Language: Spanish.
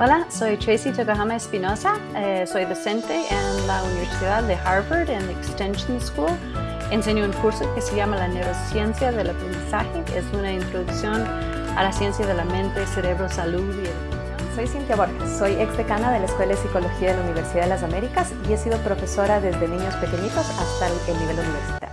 Hola, soy Tracy Tokuhama Espinosa, eh, soy docente en la Universidad de Harvard en Extension School. Enseño un curso que se llama la neurociencia del aprendizaje, es una introducción a la ciencia de la mente, cerebro, salud y educación. Soy Cintia Borges, soy ex decana de la Escuela de Psicología de la Universidad de las Américas y he sido profesora desde niños pequeñitos hasta el nivel universitario.